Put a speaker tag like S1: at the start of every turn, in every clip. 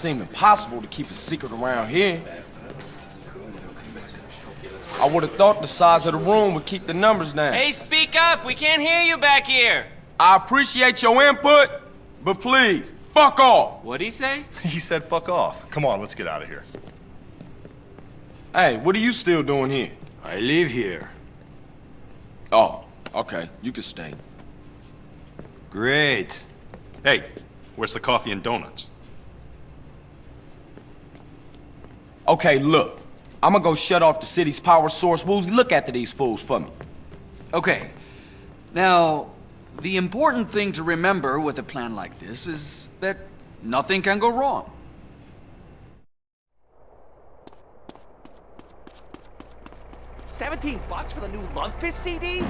S1: seem impossible to keep a secret around here. I would have thought the size of the room would keep the numbers down.
S2: Hey, speak up! We can't hear you back here!
S1: I appreciate your input, but please, fuck off!
S2: What'd he say?
S3: He said fuck off. Come on, let's get out of here.
S1: Hey, what are you still doing here?
S4: I live here.
S1: Oh, okay, you can stay.
S4: Great.
S3: Hey, where's the coffee and donuts?
S1: Okay, look. I'm gonna go shut off the city's power source. Woozie, look after these fools for me.
S5: Okay. Now, the important thing to remember with a plan like this is that nothing can go wrong.
S6: Seventeen bucks for the new Lungfish CD?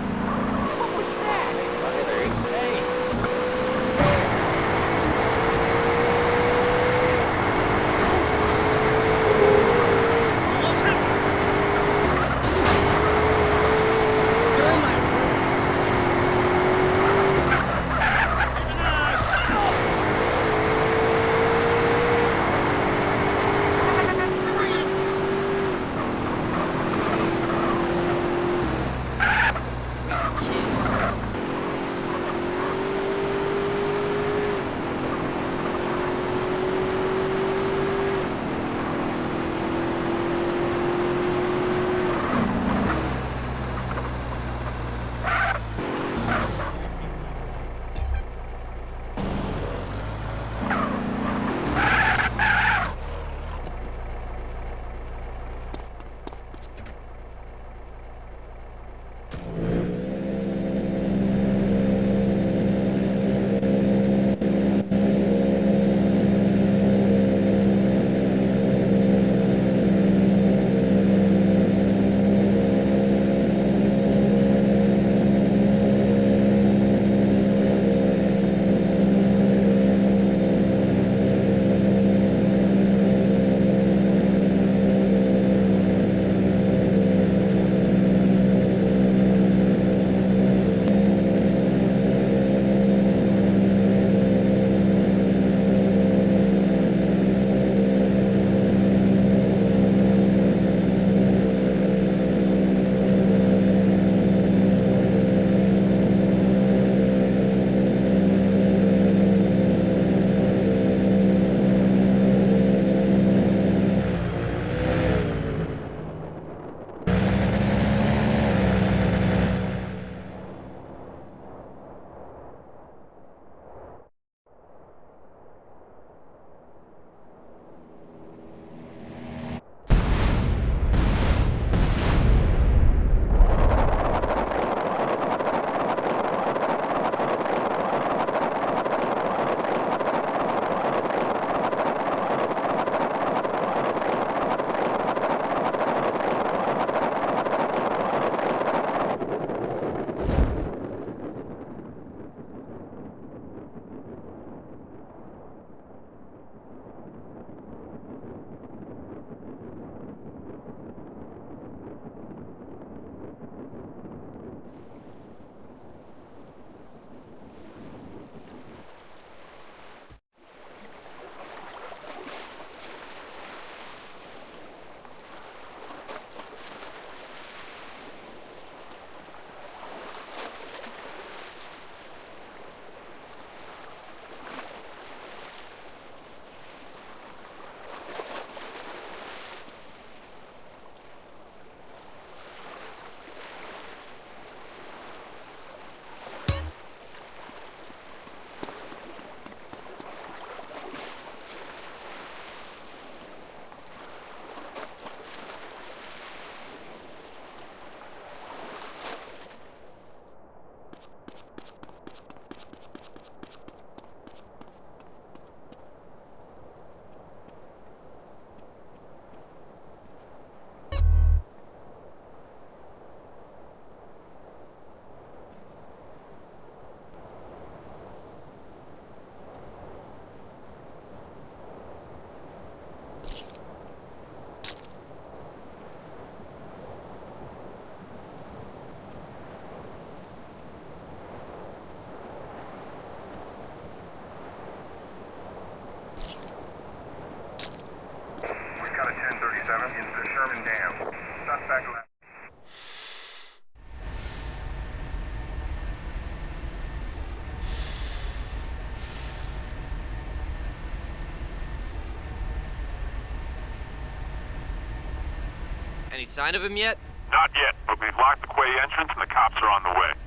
S2: Any sign of him yet?
S4: Not yet, but we've locked the quay entrance and the cops are on the way.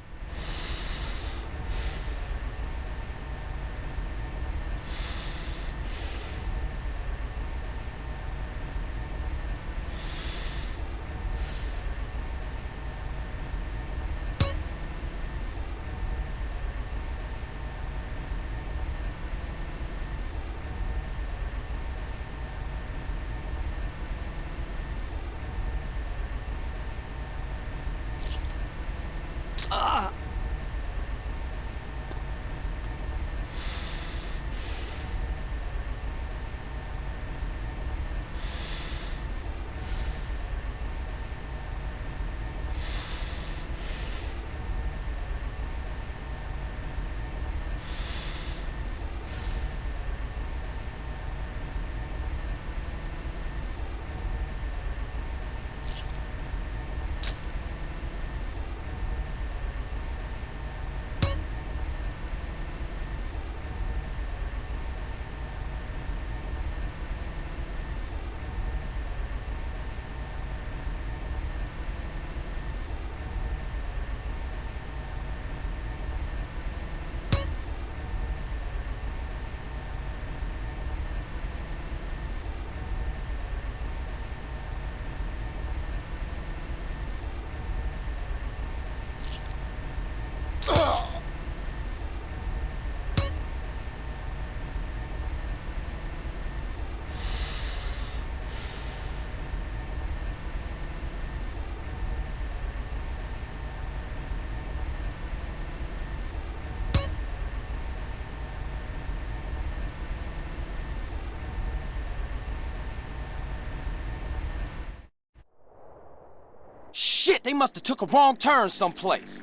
S1: Shit, they must have took a wrong turn someplace.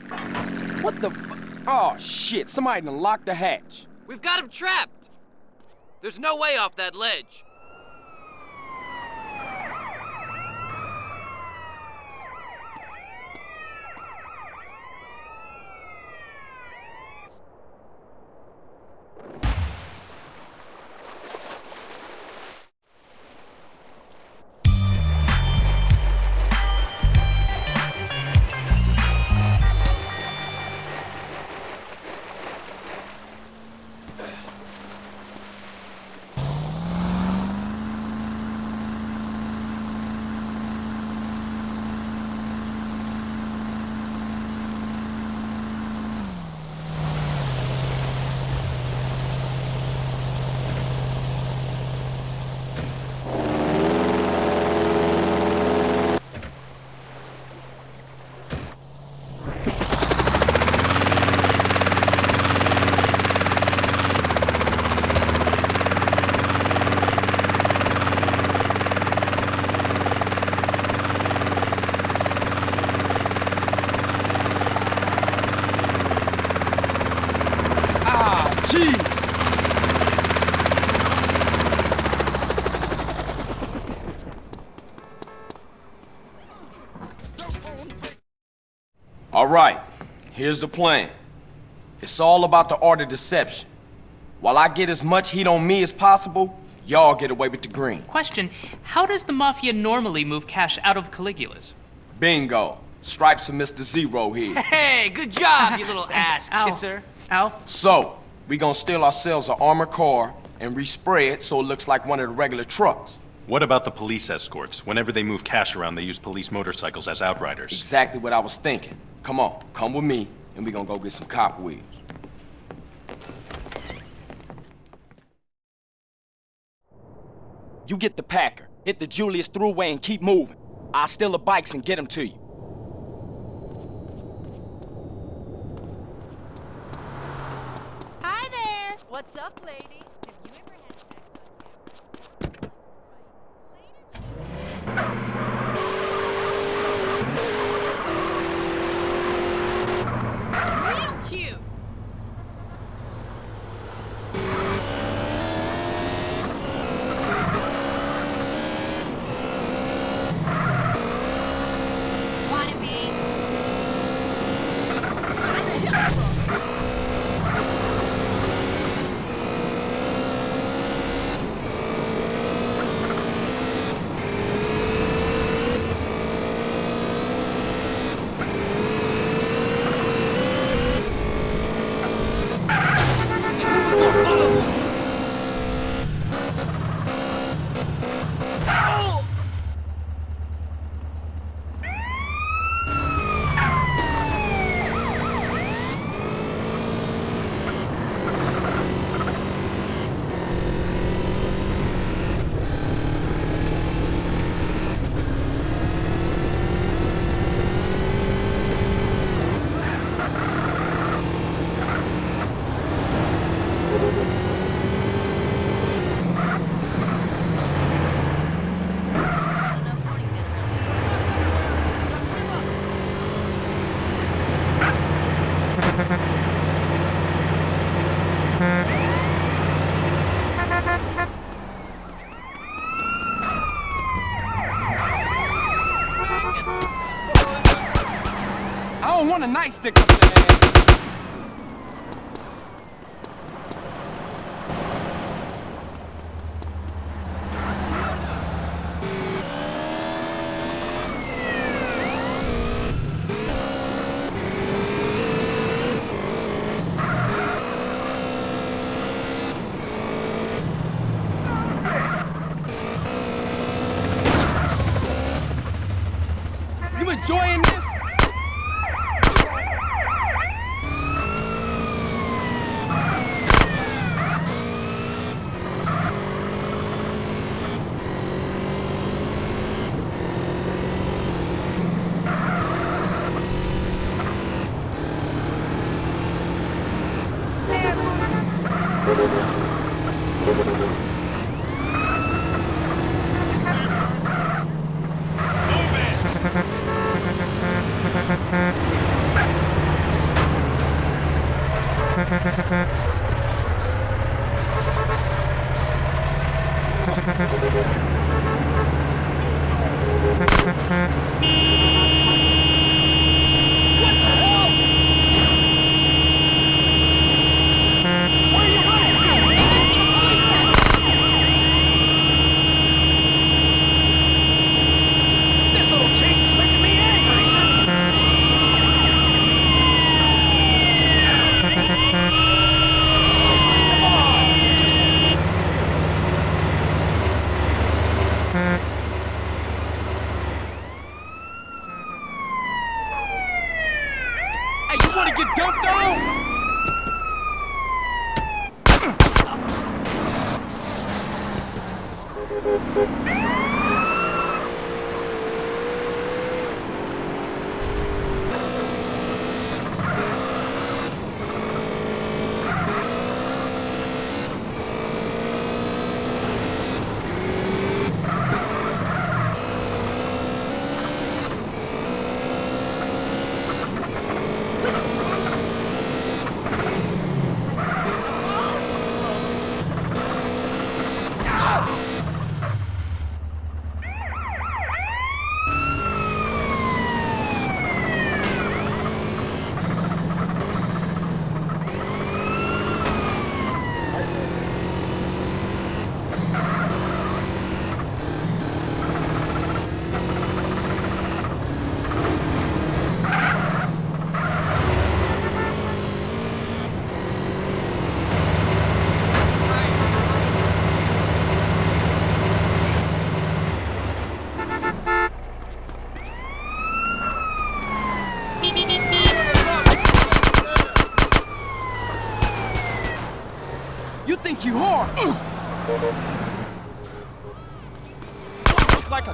S1: What the Oh, shit, somebody done locked the hatch.
S2: We've got him trapped! There's no way off that ledge.
S1: Here's the plan. It's all about the art of deception. While I get as much heat on me as possible, y'all get away with the green.
S7: Question How does the Mafia normally move cash out of Caligula's?
S1: Bingo. Stripes for Mr. Zero here.
S8: Hey, good job, you little ass
S7: Ow.
S8: kisser.
S7: Ow.
S1: So, we gonna steal ourselves an armored car and respray it so it looks like one of the regular trucks.
S3: What about the police escorts? Whenever they move cash around, they use police motorcycles as outriders.
S1: Exactly what I was thinking. Come on, come with me, and we gonna go get some cop wheels. You get the Packer, hit the Julius Thruway and keep moving. I'll steal the bikes and get them to you.
S9: Hi there! What's up, lady?
S1: I don't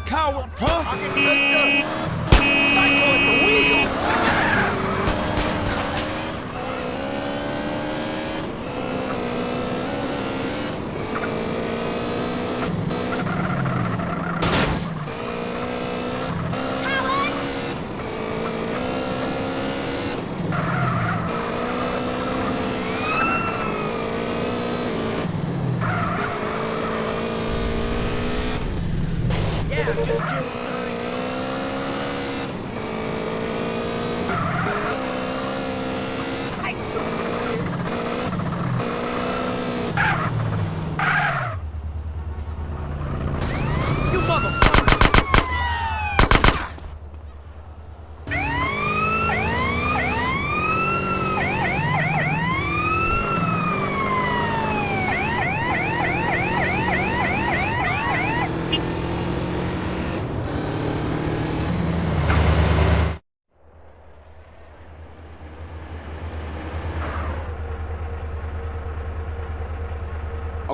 S1: coward, huh? Psycho at the wheel.
S6: Yeah, I'm just kidding. You motherfucker!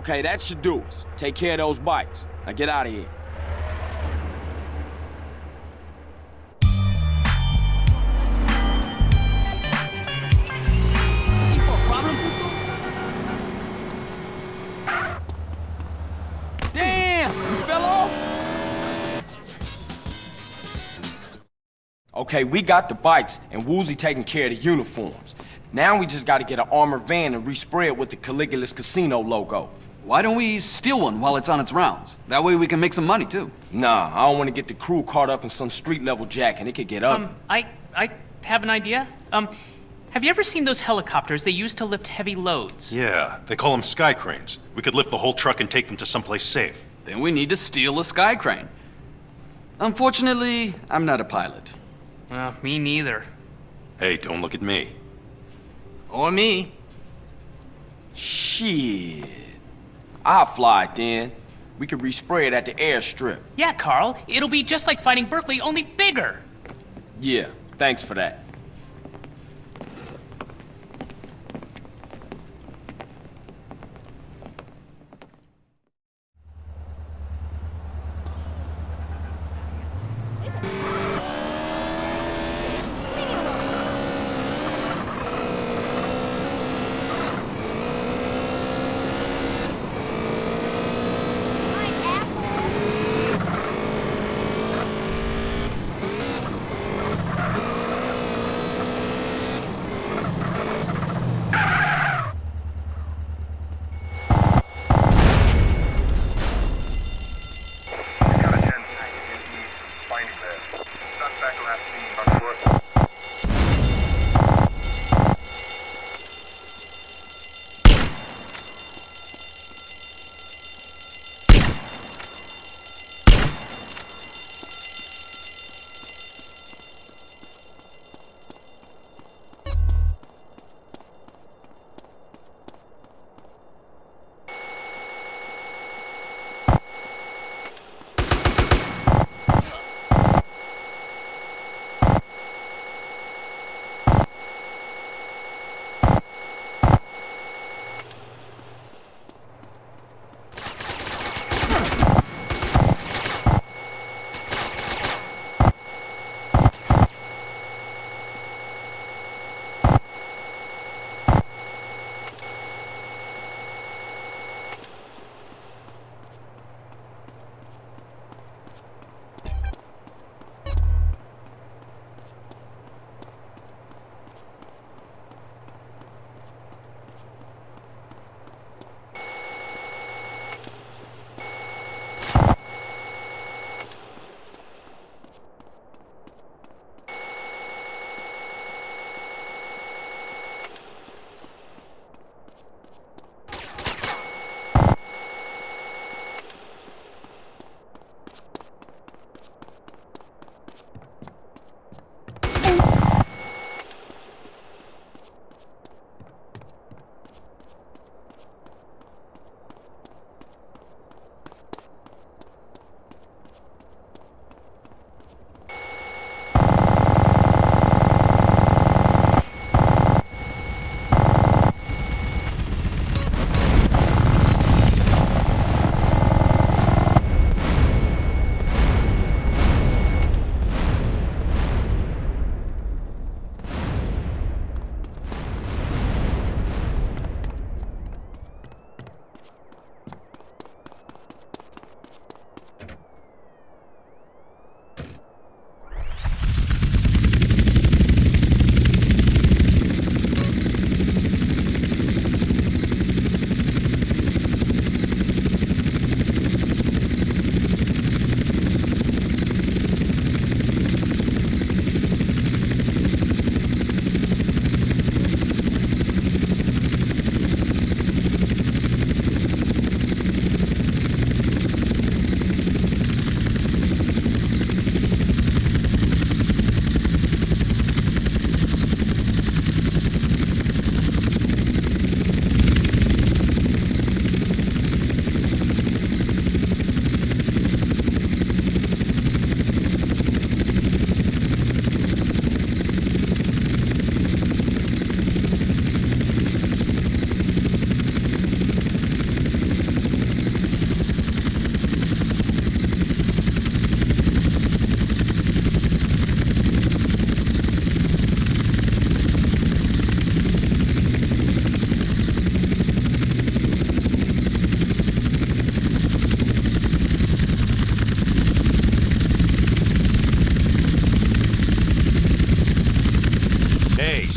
S1: Okay, that should do us. Take care of those bikes. Now get out of here. Damn! You fell off? Okay, we got the bikes, and Woozie taking care of the uniforms. Now we just gotta get an armored van and respray it with the Caligula's Casino logo.
S5: Why don't we steal one while it's on its rounds? That way we can make some money too.
S1: Nah, I don't want to get the crew caught up in some street level jack and it could get ugly.
S7: Um, I I have an idea. Um, have you ever seen those helicopters they use to lift heavy loads?
S3: Yeah, they call them sky cranes. We could lift the whole truck and take them to someplace safe.
S5: Then we need to steal a sky crane. Unfortunately, I'm not a pilot.
S7: Uh, me neither.
S3: Hey, don't look at me.
S8: Or me.
S1: Shit. I'll fly it then. We could respray it at the airstrip.
S7: Yeah, Carl. It'll be just like fighting Berkley, only bigger.
S1: Yeah, thanks for that.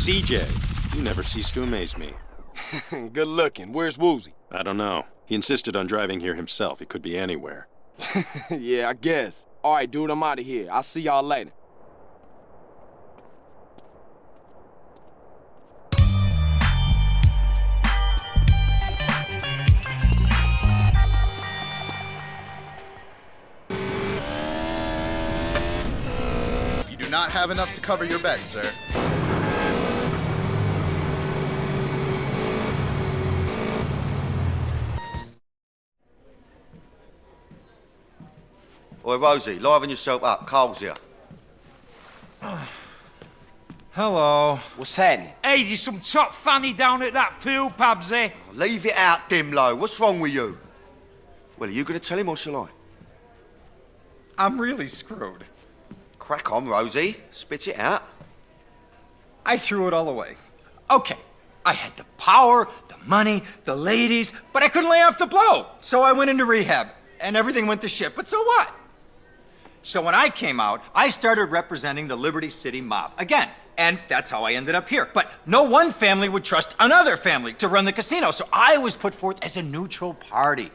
S10: CJ,
S3: You never cease to amaze me.
S1: Good looking. Where's Woozie?
S3: I don't know. He insisted on driving here himself. He could be anywhere.
S1: yeah, I guess. All right, dude, I'm out of here. I'll see y'all later.
S10: You do not have enough to cover your bet, sir.
S11: Oi, Rosie, liven yourself up. Carl's here.
S12: Hello.
S1: What's happening?
S6: Hey, there's some top fanny down at that pool, Pabsy.
S11: Leave it out, Dimlo. What's wrong with you? Well, are you going to tell him or shall I?
S12: I'm really screwed.
S11: Crack on, Rosie. Spit it out.
S12: I threw it all away. Okay, I had the power, the money, the ladies, but I couldn't lay off the blow. So I went into rehab, and everything went to shit. But so what? So when I came out, I started representing the Liberty City mob again. And that's how I ended up here. But no one family would trust another family to run the casino, so I was put forth as a neutral party.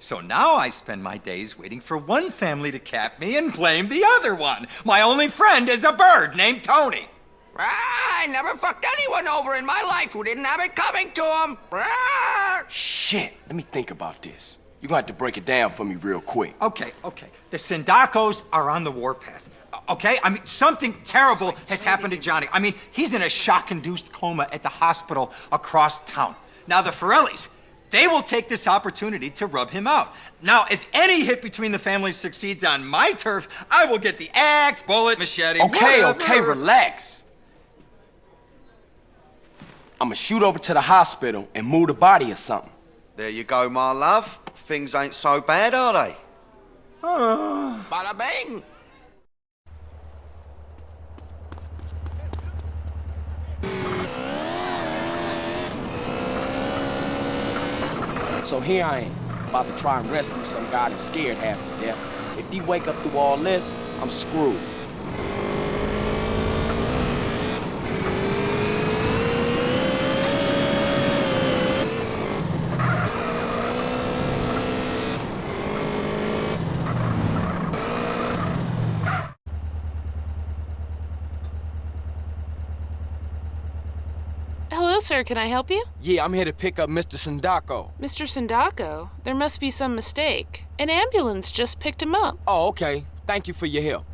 S12: So now I spend my days waiting for one family to cap me and blame the other one. My only friend is a bird named Tony.
S8: Ah, I never fucked anyone over in my life who didn't have it coming to them. Ah!
S1: Shit, let me think about this. You're gonna have to break it down for me real quick.
S12: Okay, okay. The Sindaccos are on the warpath. Okay? I mean, something terrible has happened to Johnny. I mean, he's in a shock induced coma at the hospital across town. Now, the Forellis, they will take this opportunity to rub him out. Now, if any hit between the families succeeds on my turf, I will get the axe, bullet, machete.
S1: Okay,
S12: whatever.
S1: okay, relax. I'ma shoot over to the hospital and move the body or something.
S11: There you go, my love. Things ain't so bad, are they?
S8: Bada bing.
S1: So here I am, about to try and rescue some guy that's scared half to death. If he wake up through all this, I'm screwed.
S9: Hello, sir. Can I help you?
S1: Yeah, I'm here to pick up Mr. Sindacco.
S9: Mr. Sindacco, there must be some mistake. An ambulance just picked him up.
S1: Oh, okay. Thank you for your help.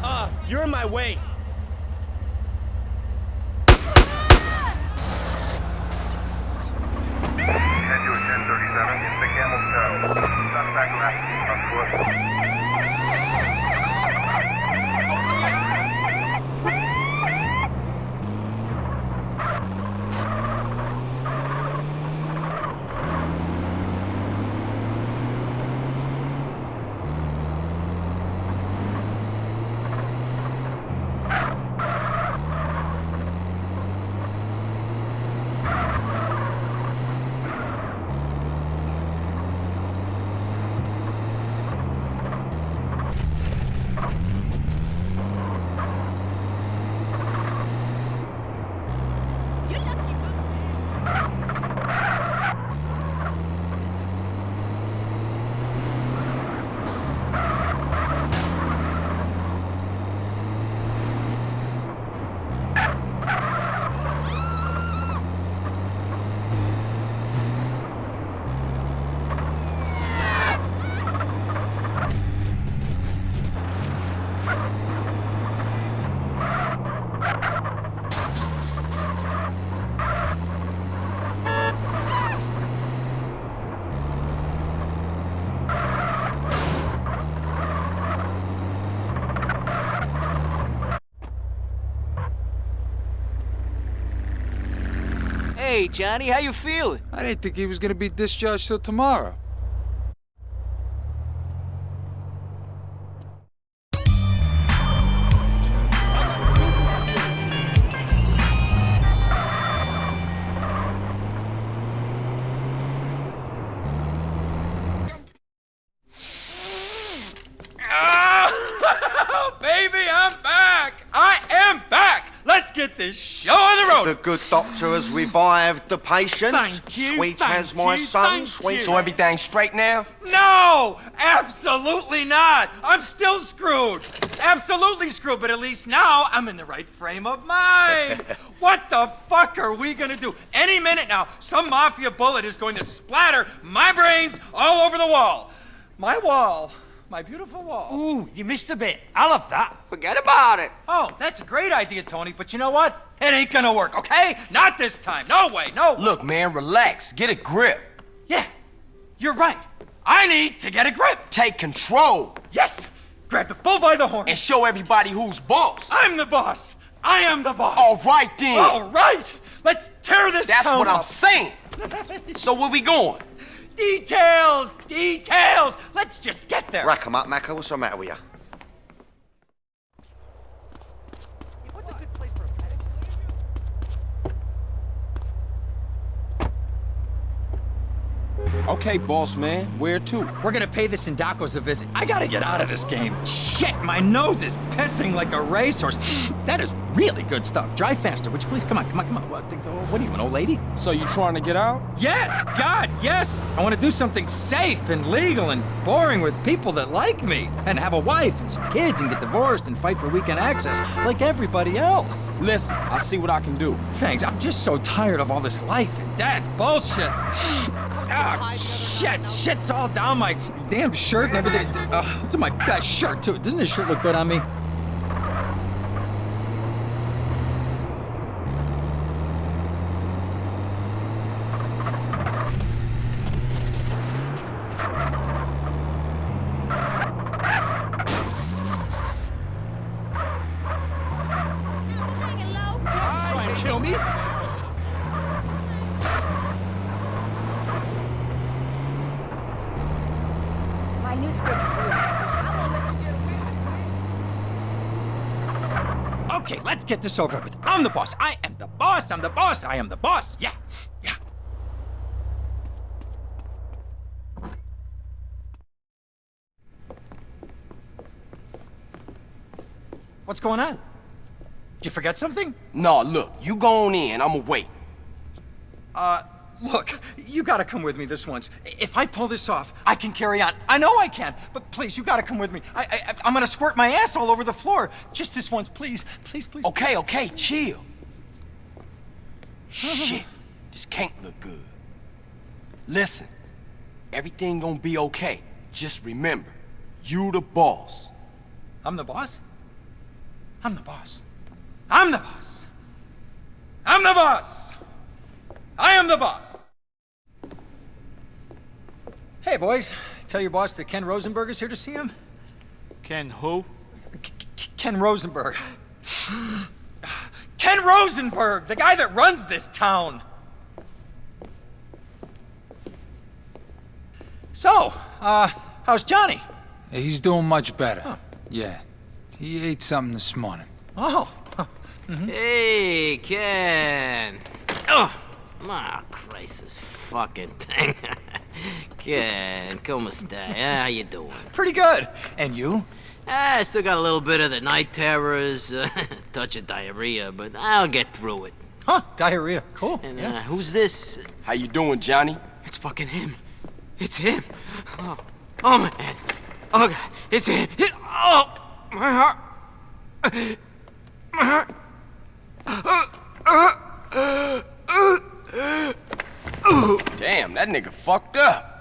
S6: Uh, you're in my way.
S13: Hey, Johnny, how you feeling?
S14: I didn't think he was gonna be discharged till tomorrow.
S12: Oh, baby, I'm back! I am back! Let's get this show on the road!
S11: The good doctor has revived the patient.
S12: Thank you,
S11: Sweet
S12: thank
S11: as my
S12: you,
S11: son,
S12: thank
S11: sweet.
S1: So everything's straight now?
S12: No! Absolutely not! I'm still screwed! Absolutely screwed, but at least now I'm in the right frame of mind! what the fuck are we gonna do? Any minute now, some mafia bullet is going to splatter my brains all over the wall! My wall. My beautiful wall.
S6: Ooh, you missed a bit. I love that.
S8: Forget about it.
S12: Oh, that's a great idea, Tony, but you know what? It ain't gonna work, okay? Not this time. No way, no way.
S1: Look, man, relax. Get a grip.
S12: Yeah, you're right. I need to get a grip.
S1: Take control.
S12: Yes! Grab the bull by the horn.
S1: And show everybody who's boss.
S12: I'm the boss. I am the boss.
S1: All right, then.
S12: All right. Let's tear this
S1: That's
S12: town
S1: what I'm
S12: up.
S1: saying. so where we going?
S12: Details, details. Let's just get there.
S11: Rack 'em up, Maccer. What's the matter with you?
S1: Okay, boss man. Where to?
S12: We're gonna pay the Sindaccos a visit. I gotta get out of this game. Shit, my nose is pissing like a racehorse. That is really good stuff. Drive faster, would you please? Come on, come on, come on. What, what are you, an old lady?
S1: So you trying to get out?
S12: Yes, God, yes. I want to do something safe and legal and boring with people that like me, and have a wife and some kids and get divorced and fight for weekend access like everybody else.
S1: Listen, I'll see what I can do.
S12: Thanks. I'm just so tired of all this life and death bullshit. Ah, shit, shit's all down my damn shirt and everything. Uh, it's my best shirt too. Doesn't this shirt look good on me? Try and kill me?
S9: My new script.
S12: Okay, let's get this over with. I'm the boss. I am the boss. I'm the boss. I am the boss. Yeah. Yeah. What's going on? Did you forget something?
S1: No, look, you go on in. I'ma wait.
S12: Uh, look, you gotta come with me this once. If I pull this off, I can carry on. I know I can, but please, you gotta come with me. I, I, I'm gonna squirt my ass all over the floor. Just this once, please. Please, please.
S1: Okay, okay, chill. Shit, this can't look good. Listen, everything gonna be okay. Just remember, you the boss.
S12: I'm the boss? I'm the boss. I'm the boss. I'm the boss. I am the boss. Hey, boys. Tell your boss that Ken Rosenberg is here to see him.
S6: Ken who?
S12: Ken Rosenberg. Ken Rosenberg, the guy that runs this town. So, uh, how's Johnny?
S14: He's doing much better. Yeah. He ate something this morning.
S12: Oh.
S2: Hey, Ken. Oh, my Christ, this fucking thing. Ken, como esta? How you doing?
S12: Pretty good. And you?
S2: Ah, I still got a little bit of the night terrors, uh, touch of diarrhea, but I'll get through it.
S12: Huh, diarrhea. Cool.
S2: And uh, who's this?
S1: How you doing, Johnny?
S2: It's fucking him. It's him. Oh, oh my head. Oh god, it's him. It- oh, my heart. My heart.
S1: Damn, that nigga fucked up.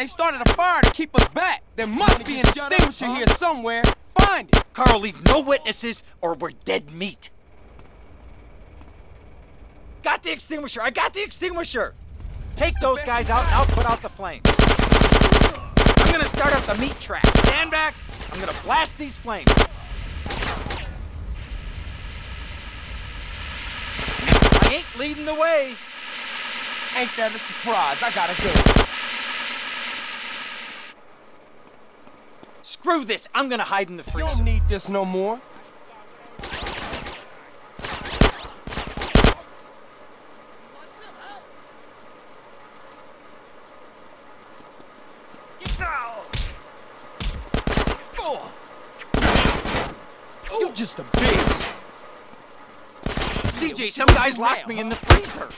S1: They started a fire to keep us back. There must be an extinguisher here somewhere. Find it.
S12: Carl, leave no witnesses or we're dead meat. Got the extinguisher. I got the extinguisher. Take those guys out and I'll put out the flames. I'm gonna start up the meat trap. Stand back. I'm gonna blast these flames. I ain't leading the way.
S1: Ain't that a surprise? I gotta go.
S12: Screw this. I'm gonna hide in the
S1: You
S12: freezer.
S1: don't need this no more. You just a bitch.
S12: CJ, some guys locked me in the freezer.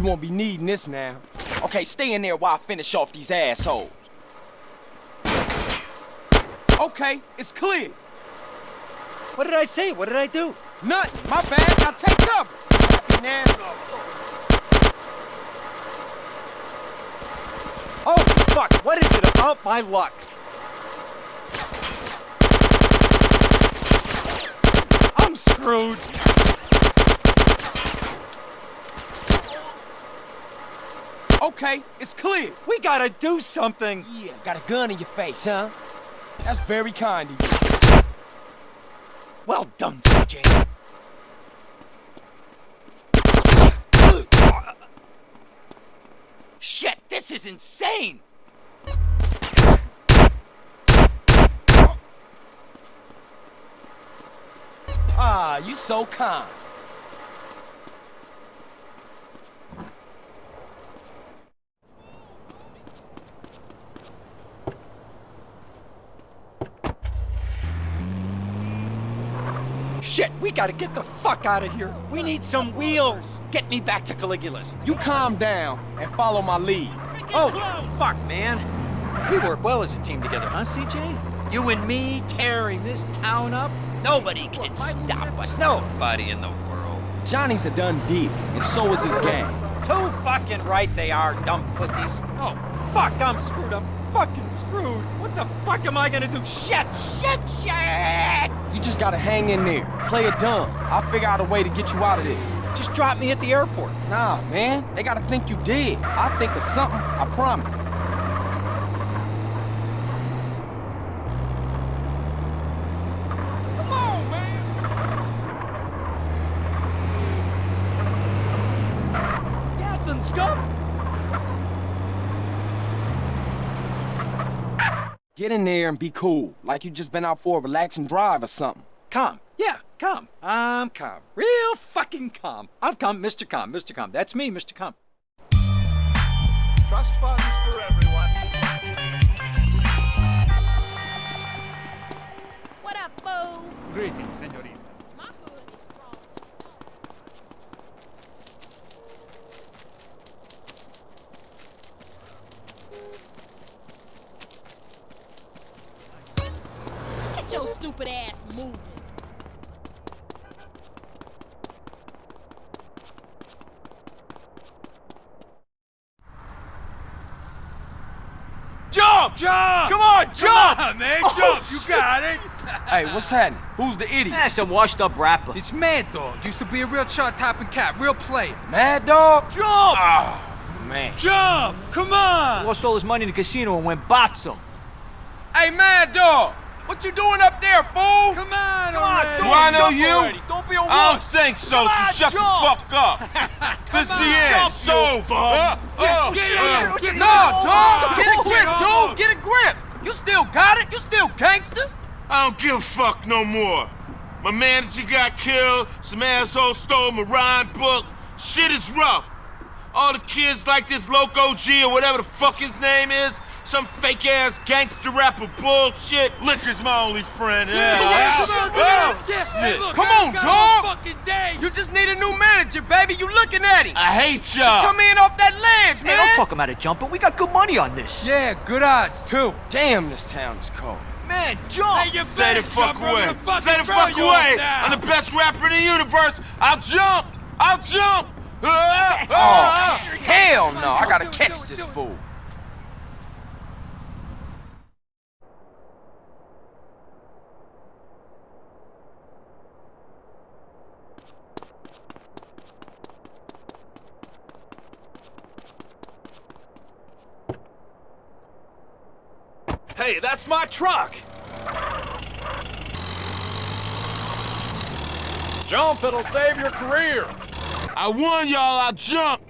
S1: You won't be needing this now. Okay, stay in there while I finish off these assholes. Okay, it's clear.
S12: What did I say? What did I do?
S1: Nothing. My bad. Now take cover. Happy now.
S12: Oh, fuck. What is it about my luck? I'm screwed.
S1: Okay, it's clear.
S12: We gotta do something.
S1: Yeah, got a gun in your face, huh? That's very kind of you.
S12: Well done, CJ. Shit, this is insane!
S1: Ah, you so kind.
S12: Shit, we gotta get the fuck out of here. We need some wheels. Get me back to Caligula's.
S1: You calm down and follow my lead.
S12: Oh, fuck, man. We work well as a team together, huh, CJ? You and me tearing this town up? Nobody can stop us. Nobody in the world.
S1: Johnny's a done deal, and so is his gang.
S12: Too fucking right they are, dumb pussies. Oh, fuck, I'm screwed. I'm fucking screwed. What the fuck am I gonna do? Shit, shit, shit!
S1: You just gotta hang in there. Play it dumb. I'll figure out a way to get you out of this.
S12: Just drop me at the airport.
S1: Nah, man. They gotta think you did. I'll think of something. I promise. Come on, man.
S12: Captain Scum!
S1: Get in there and be cool, like you just been out for a relaxing drive or something.
S12: Calm. Yeah, calm. I'm calm. Real fucking calm. I'm calm, Mr. Calm, Mr. Calm. That's me, Mr. Calm.
S15: Trust funds for everyone.
S16: What up, fool?
S13: Greetings, senorita.
S16: My hood is strong. Get your stupid ass moving.
S1: Jump! Jump! Come on, jump!
S13: Come on, man,
S1: Oh,
S13: jump. You
S1: shit.
S13: got it.
S1: Hey, what's happening? Who's the idiot?
S17: That's a washed up rapper.
S14: It's Madd Dogg. Used to be a real chart topping cat, real player.
S1: Madd Dogg?
S13: Jump!
S1: Oh, man.
S13: Jump! Come on!
S17: Lost all his money in the casino and went botzo.
S1: Hey, Madd Dogg! What you doing up there, fool?
S13: Come on,
S1: Come on, do
S13: I know you?
S1: already. Don't be a
S13: I don't
S1: wuss.
S13: think so,
S1: Come
S13: so
S1: on,
S13: shut the
S1: jump.
S13: fuck up. this is the end. So,
S1: bum.
S13: uh, uh,
S1: Get
S13: uh,
S1: it,
S13: get
S1: No, dog! Get a grip, dude! Get a grip! You still got it? You still gangster?
S13: I don't give a fuck no more. My manager got killed, some asshole stole my rhyme book. Shit is rough. All the kids like this Loco G or whatever the fuck his name is, some fake ass gangster rapper bullshit. Liquor's my only friend. Yeah,
S1: Yeah, come on, Hey,
S13: shit.
S1: Come on, dog! You just need a new manager, baby. You looking at him.
S13: I hate
S1: Just
S13: y'all.
S1: come in off that ledge,
S17: Hey,
S1: man.
S17: don't talk him out of jumping. We got good money on this.
S14: Yeah, good odds, too.
S1: Damn, this town is cold.
S17: Man, jump!
S13: you Stay the fuck away. Stay the fuck away. I'm the best rapper in the universe. I'll jump.
S6: I'll jump!
S1: Oh, hell no. I gotta catch this fool.
S13: Hey, that's my truck! Jump, it'll save your career!
S6: I warn y'all, I'll jump!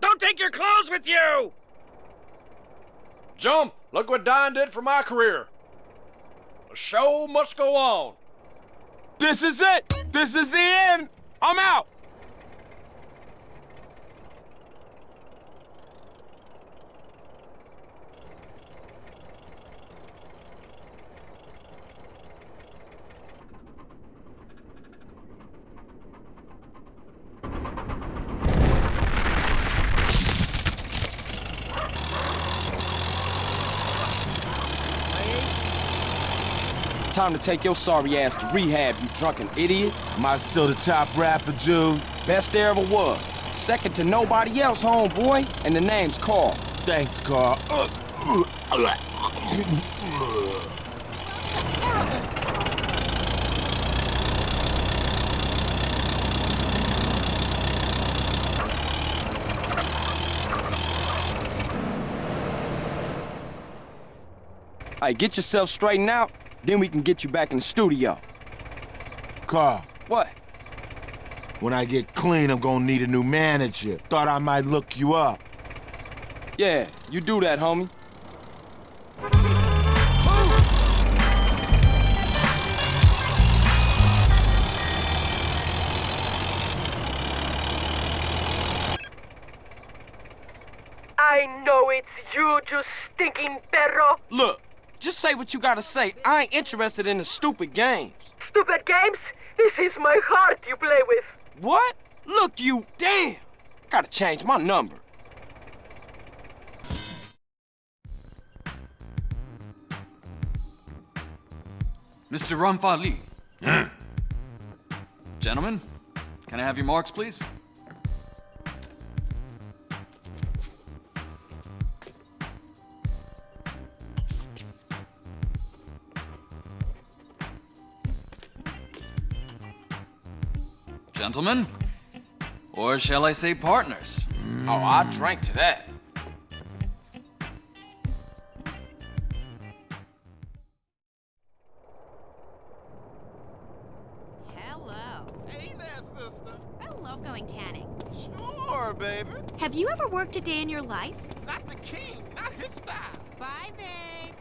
S13: Don't take your clothes with you! Jump! Look what Don did for my career! The show must go on!
S6: This is it! This is the end! I'm out!
S1: Time to take your sorry ass to rehab, you drunken idiot.
S6: Am I still the top rapper, Jude?
S1: Best there ever was. Second to nobody else, homeboy. And the name's Carl.
S6: Thanks, Carl.
S1: Hey, get yourself straightened out, then we can get you back in the studio.
S6: Carl,
S1: What?
S6: when I get clean, I'm gonna need a new manager. Thought I might look you up.
S1: Yeah, you do that, homie.
S8: I know it's you, you stinking perro.
S1: Look, just say what you gotta say. I ain't interested in the stupid games.
S8: Stupid games? This is my heart you play with.
S1: What? Look, you damn! Gotta change my number.
S5: Mr. Ramfali. Hmm. Gentlemen, can I have your marks, please? Gentlemen, or shall I say partners?
S1: Oh, I drank to that.
S9: Hello.
S10: Hey there, sister.
S9: I love going tanning.
S10: Sure, baby.
S9: Have you ever worked a day in your life?
S10: Not the king, not his style.
S9: Bye, babe.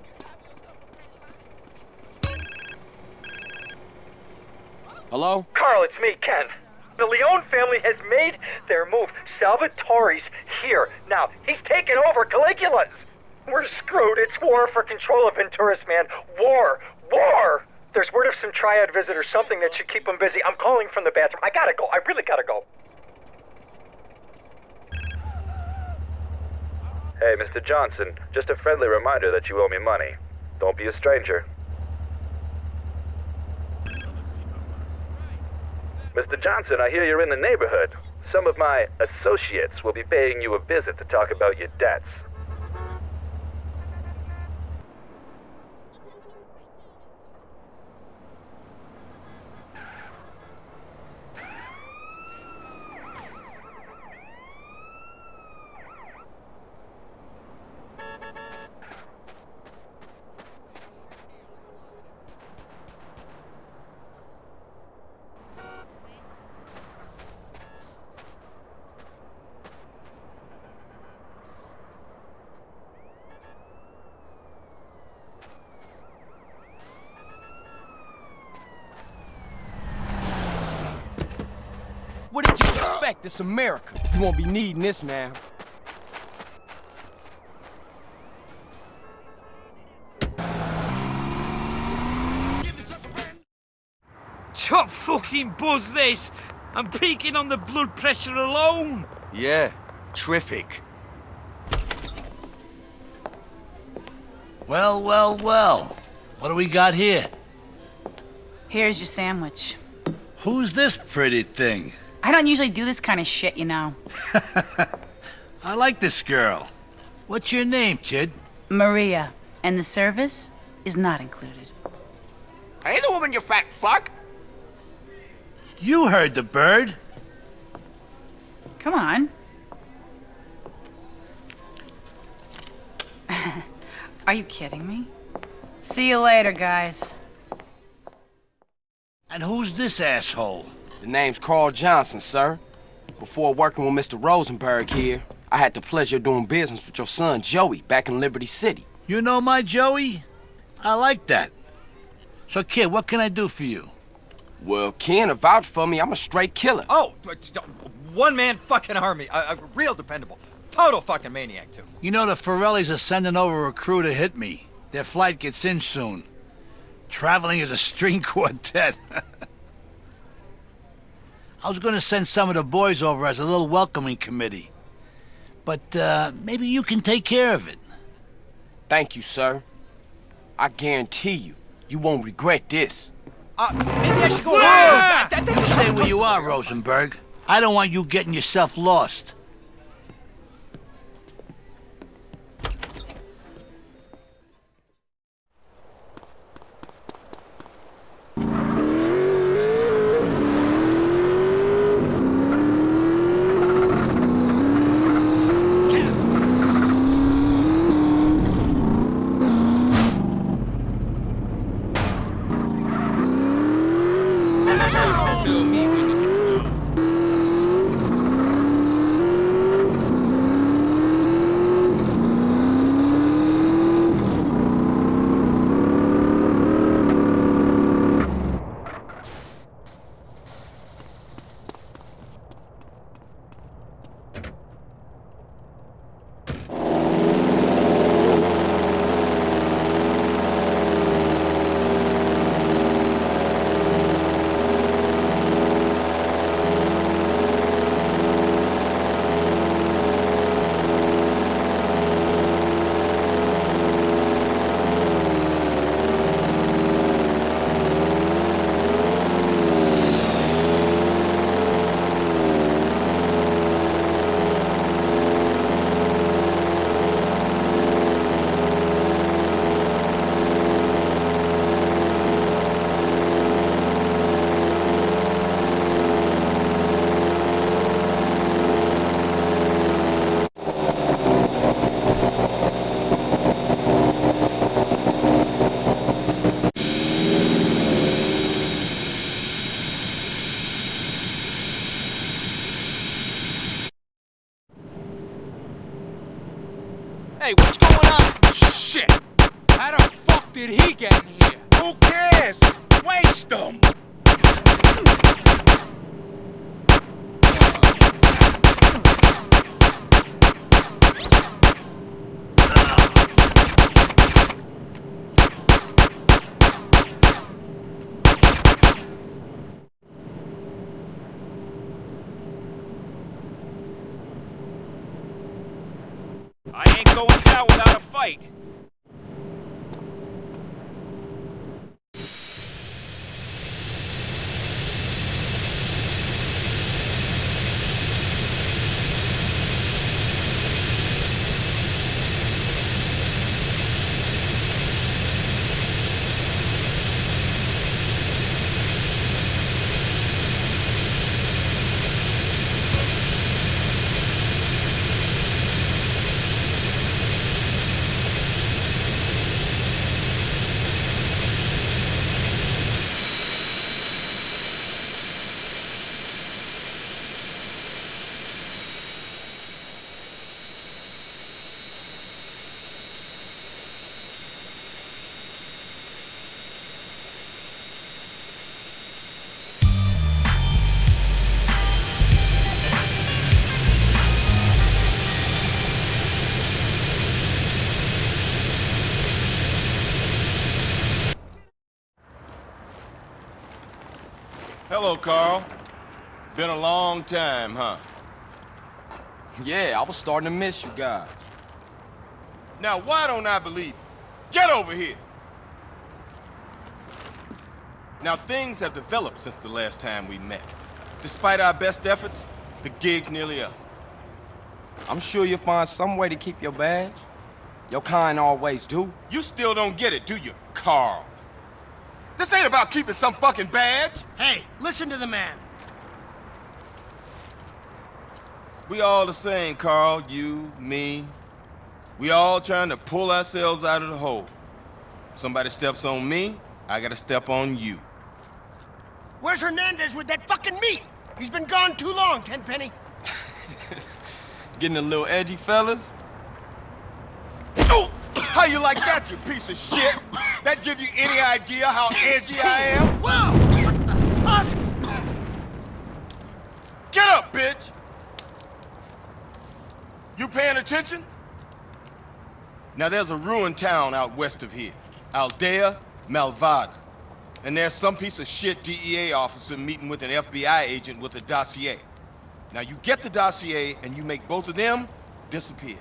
S1: Hello?
S18: Carl, it's me, Ken. The Leone family has made their move. Salvatore's here. Now, he's taken over Caligula's. We're screwed. It's war for control of Venturas, man. War. War! There's word of some triad visitors, something that should keep them busy. I'm calling from the bathroom. I gotta go. I really gotta go.
S19: Hey, Mr. Johnson, just a friendly reminder that you owe me money. Don't be a stranger. Mr. Johnson, I hear you're in the neighborhood. Some of my associates will be paying you a visit to talk about your debts.
S1: What did you expect? It's America. You won't be needing this now.
S20: Top fucking buzz this! I'm peaking on the blood pressure alone!
S11: Yeah, terrific.
S21: Well, well, well. What do we got here?
S22: Here's your sandwich.
S21: Who's this pretty thing?
S22: I don't usually do this kind of shit, you know.
S21: I like this girl. What's your name, kid?
S22: Maria. And the service is not included.
S8: Hey, the woman, you fat fuck!
S21: You heard the bird.
S22: Come on. Are you kidding me? See you later, guys.
S21: And who's this asshole?
S1: The name's Carl Johnson, sir. Before working with Mr. Rosenberg here, I had the pleasure of doing business with your son, Joey, back in Liberty City.
S21: You know my Joey? I like that. So, kid, what can I do for you?
S1: Well, Ken, vouch for me, I'm a straight killer.
S12: Oh, one-man fucking army. A, a real dependable. Total fucking maniac, too.
S21: You know the Forellis are sending over a crew to hit me. Their flight gets in soon. Traveling as a string quartet. I was gonna send some of the boys over as a little welcoming committee. But, uh, maybe you can take care of it.
S1: Thank you, sir. I guarantee you, you won't regret this.
S12: Uh, maybe I should go...
S21: That, that, that, you stay where you are, Rosenberg. I don't want you getting yourself lost.
S6: Hello, Carl. Been a long time, huh?
S1: Yeah, I was starting to miss you guys.
S6: Now, why don't I believe you? Get over here! Now, things have developed since the last time we met. Despite our best efforts, the gig's nearly up.
S1: I'm sure you'll find some way to keep your badge. Your kind always do.
S6: You still don't get it, do you, Carl? This ain't about keeping some fucking badge.
S23: Hey, listen to the man.
S6: We all the same, Carl. You, me. We all trying to pull ourselves out of the hole. Somebody steps on me, I gotta step on you.
S23: Where's Hernandez with that fucking meat? He's been gone too long, Tenpenny.
S1: Getting a little edgy, fellas?
S6: Oh! How you like that, you piece of shit? That give you any idea how edgy I am?
S23: Whoa!
S6: Get up, bitch! You paying attention? Now there's a ruined town out west of here. Aldea Malvada. And there's some piece of shit DEA officer meeting with an FBI agent with a dossier. Now you get the dossier and you make both of them disappear.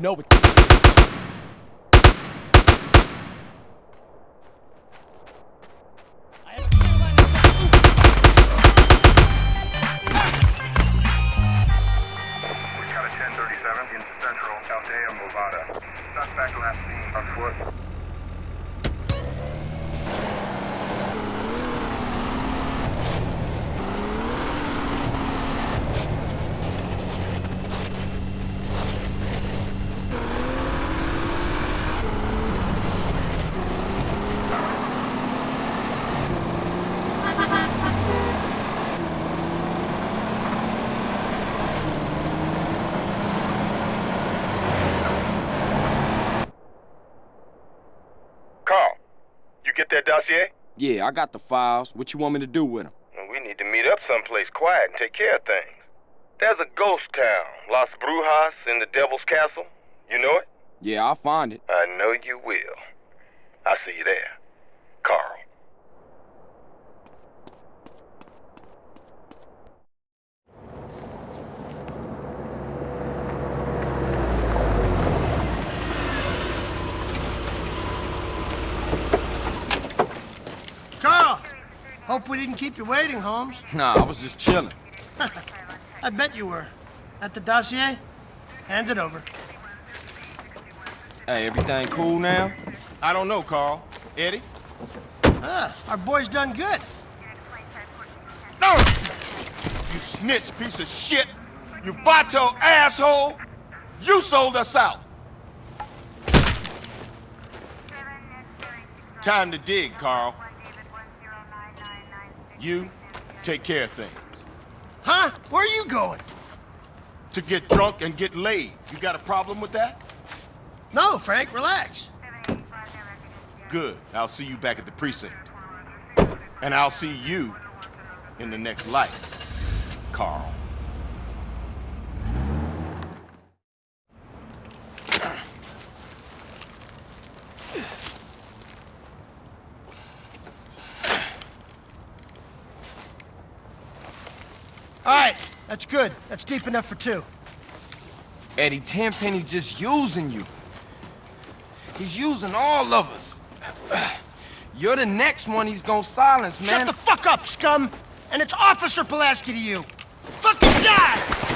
S1: No, it. Yeah, I got the files. What you want me to do with them?
S6: We need to meet up someplace quiet and take care of things. There's a ghost town, Las Brujas, in the Devil's Castle. You know it?
S1: Yeah, I'll find it.
S6: I know you will. I'll see you there. Carl.
S23: Carl! Hope we didn't keep you waiting, Holmes.
S1: Nah, I was just chilling.
S23: I bet you were. At the dossier? Hand it over.
S1: Hey, everything cool now?
S6: I don't know, Carl. Eddie?
S23: Ah, our boy's done good.
S6: No! You snitch piece of shit! You vato asshole! You sold us out! Time to dig, Carl. You take care of things.
S23: Huh? Where are you going?
S6: To get drunk and get laid. You got a problem with that?
S23: No, Frank, relax.
S6: Good. I'll see you back at the precinct. And I'll see you in the next life, Carl.
S23: All right, that's good. That's deep enough for two.
S1: Eddie Tenpenny's just using you. He's using all of us. You're the next one he's gonna silence, man.
S23: Shut the fuck up, scum! And it's Officer Pulaski to you. Fucking die!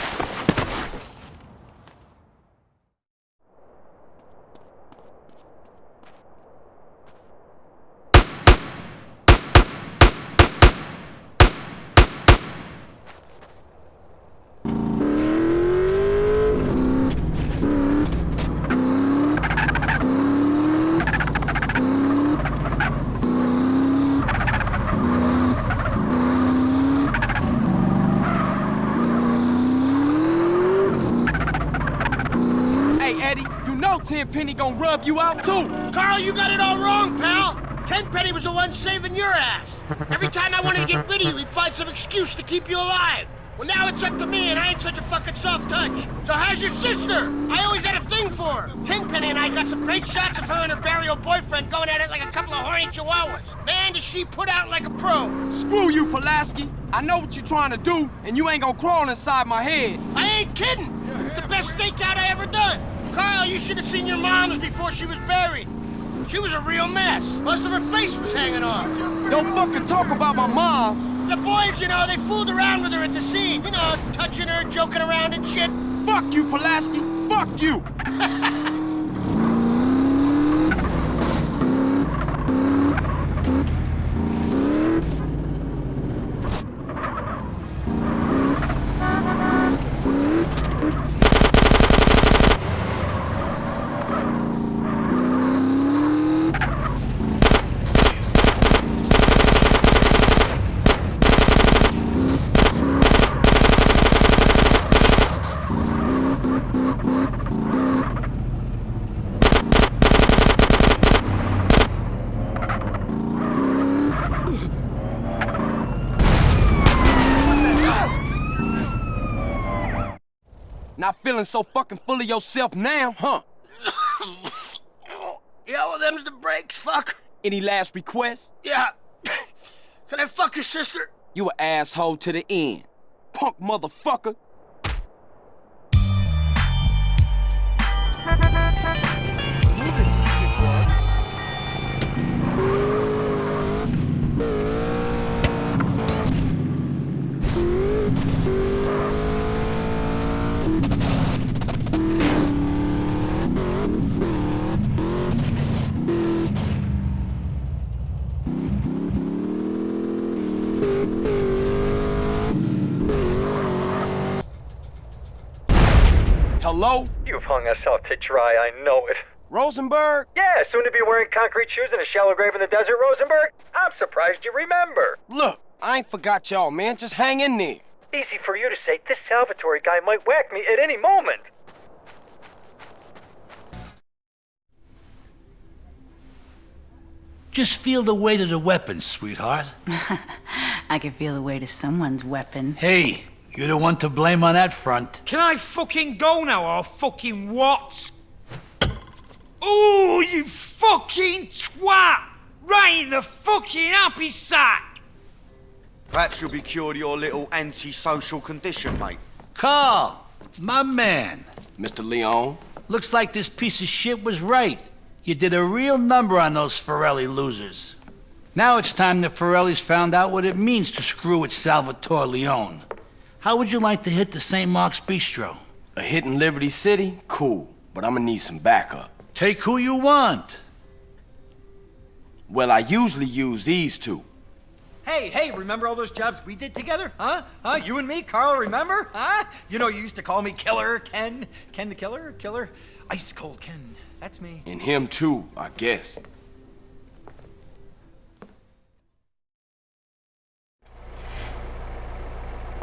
S1: Eddie. You know You out too.
S23: Carl, you got it all wrong, pal. Tenpenny was the one saving your ass. Every time I wanted to get rid of you, he'd find some excuse to keep you alive. Well, now it's up to me, and I ain't such a fucking soft touch. So how's your sister? I always had a thing for her. Tenpenny and I got some great shots of her and her barrio boyfriend going at it like a couple of horny chihuahuas. Man, does she put out like a pro.
S1: Screw you, Pulaski. I know what you're trying to do, and you ain't gonna crawl inside my head.
S23: I ain't kidding. It's the best stakeout I ever done. Carl, you should have seen your mom's before she was buried. She was a real mess. Most of her face was hanging off.
S1: Don't fucking talk about my mom.
S23: The boys, you know, they fooled around with her at the scene. You know, touching her, joking around and shit.
S1: Fuck you, Pulaski. Fuck you. Not feeling so fucking full of yourself now, huh?
S23: Yeah, well, them's the breaks, fuck.
S1: Any last requests?
S23: Yeah. Can I fuck your sister?
S1: You an asshole to the end. Punk motherfucker. Hello?
S19: You've hung us out to dry, I know it.
S1: Rosenberg?
S19: Yeah, soon to be wearing concrete shoes in a shallow grave in the desert, Rosenberg. I'm surprised you remember.
S1: Look, I ain't forgot y'all, man. Just hang in there.
S19: Easy for you to say. This Salvatore guy might whack me at any moment.
S21: Just feel the weight of the weapon, sweetheart.
S22: I can feel the weight of someone's weapon.
S21: Hey, you're the one to blame on that front.
S20: Can I fucking go now or fucking what? Ooh, you fucking twat! Right in the fucking happy sack!
S11: Perhaps you'll be cured of your little antisocial condition, mate.
S21: Carl, my man.
S1: Mr. Leone?
S21: Looks like this piece of shit was right. You did a real number on those Forelli losers. Now it's time the Forellis found out what it means to screw with Salvatore Leone. How would you like to hit the St. Mark's Bistro?
S1: A hit in Liberty City? Cool. But I'm gonna need some backup.
S21: Take who you want.
S1: Well, I usually use these two.
S12: Hey, hey, remember all those jobs we did together? Huh? Huh? You and me, Carl, remember? Huh? You know, you used to call me Killer Ken. Ken the Killer? Killer? Ice Cold Ken. That's me.
S1: And him too, I guess.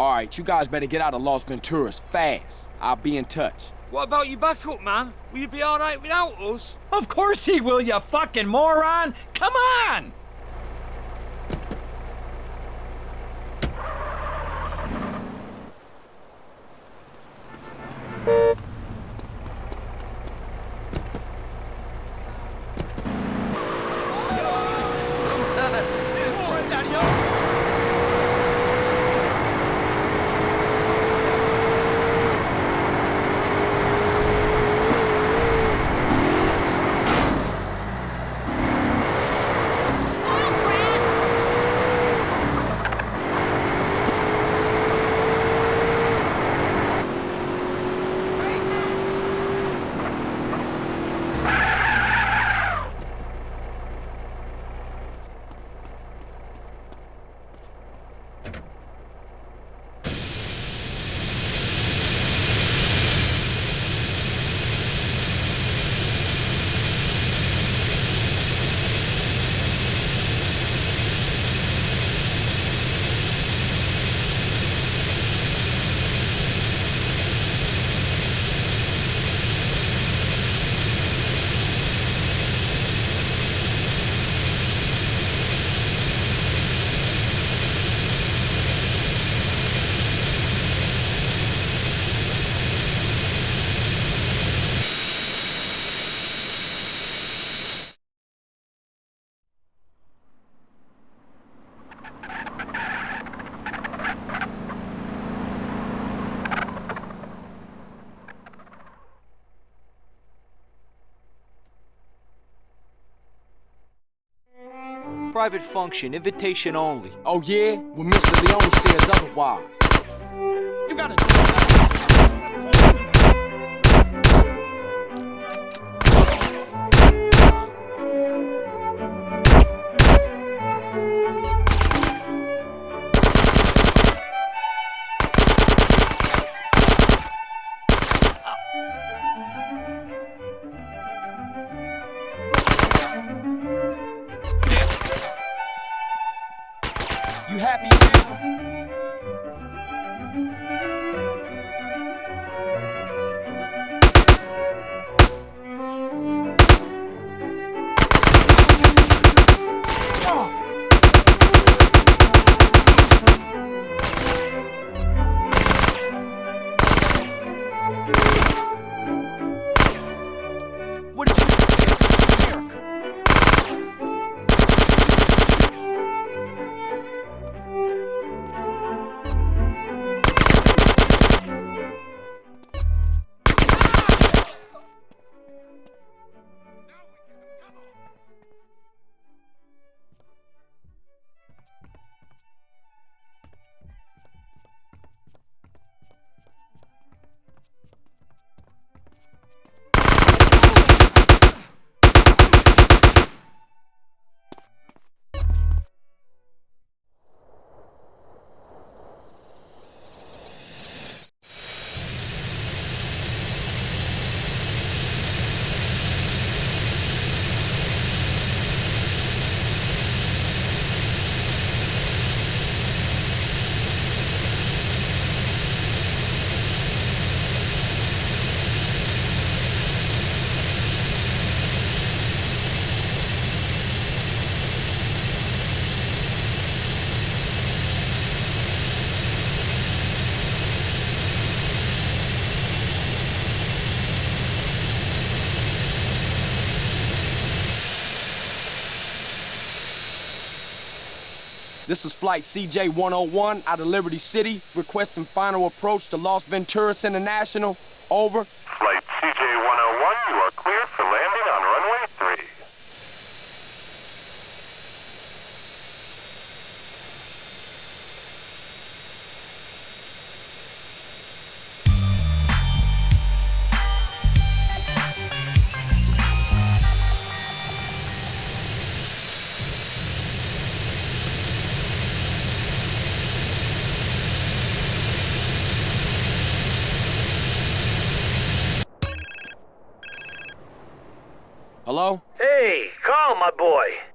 S1: All right, you guys better get out of Los Venturas fast. I'll be in touch.
S20: What about your backup, man? Will you be all right without us?
S12: Of course he will, you fucking moron! Come on!
S17: Private function, invitation only.
S1: Oh yeah? Well, Mr. Leone says otherwise. You gotta... You happy This is Flight CJ-101 out of Liberty City, requesting final approach to Las Venturas International. Over.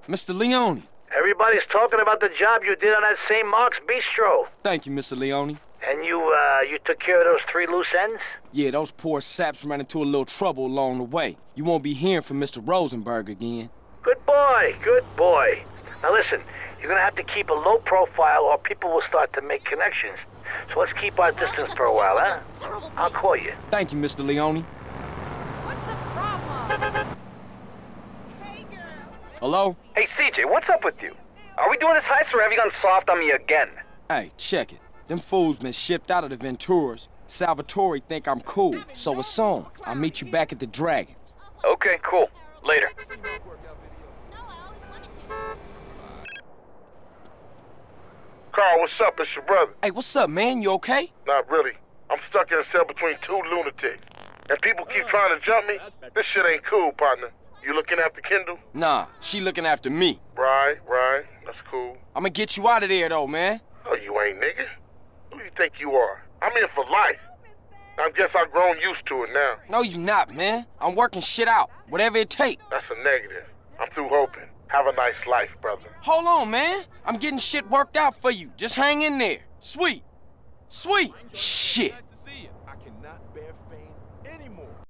S1: Mr. Leone.
S18: Everybody's talking about the job you did on that St. Mark's Bistro.
S1: Thank you, Mr. Leone.
S18: And you, uh, you took care of those three loose ends?
S1: Yeah, those poor saps ran into a little trouble along the way. You won't be hearing from Mr. Rosenberg again.
S18: Good boy, good boy. Now listen, you're gonna have to keep a low profile or people will start to make connections. So let's keep our distance for a while, huh? I'll call you.
S1: Thank you, Mr. Leone. Hello?
S19: Hey, CJ, what's up with you? Are we doing this heist or have you gone soft on me again?
S1: Hey, check it. Them fools been shipped out of the Venturas. Salvatore think I'm cool, so it's on. I'll meet you back at the Dragons.
S19: Okay, cool. Later.
S24: Carl, what's up? It's your brother.
S1: Hey, what's up, man? You okay?
S24: Not really. I'm stuck in a cell between two lunatics. And people keep trying to jump me. This shit ain't cool, partner. You looking after Kendl?
S1: Nah, she looking after me.
S24: Right, right. That's cool.
S1: I'ma get you out of there, though, man.
S24: Oh, you ain't nigga. Who you think you are? I'm in for life. I guess I've grown used to it now.
S1: No, you not, man. I'm working shit out. Whatever it take.
S24: That's a negative. I'm through hoping. Have a nice life, brother.
S1: Hold on, man. I'm getting shit worked out for you. Just hang in there. Sweet. Sweet. Shit.